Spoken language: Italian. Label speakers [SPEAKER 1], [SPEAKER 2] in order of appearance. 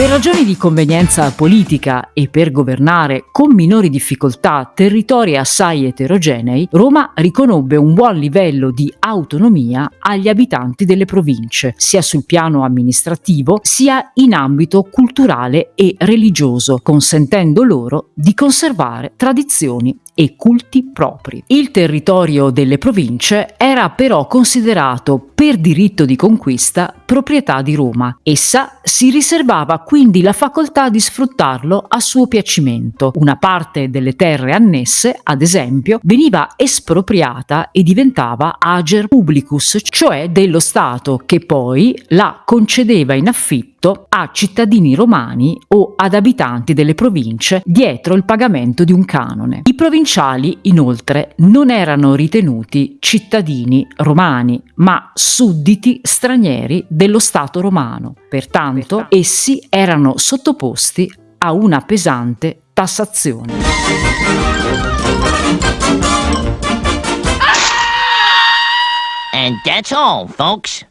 [SPEAKER 1] Per ragioni di convenienza politica e per governare con minori difficoltà territori assai eterogenei, Roma riconobbe un buon livello di autonomia agli abitanti delle province, sia sul piano amministrativo sia in ambito culturale e religioso, consentendo loro di conservare tradizioni e culti propri. Il territorio delle province era però considerato per diritto di conquista proprietà di Roma. Essa si riservava quindi la facoltà di sfruttarlo a suo piacimento. Una parte delle terre annesse, ad esempio, veniva espropriata e diventava ager publicus, cioè dello Stato, che poi la concedeva in affitto a cittadini romani o ad abitanti delle province dietro il pagamento di un canone. I provinciali, inoltre, non erano ritenuti cittadini romani, ma sudditi stranieri dello Stato romano. Pertanto, essi erano sottoposti a una pesante tassazione.
[SPEAKER 2] And that's all, folks.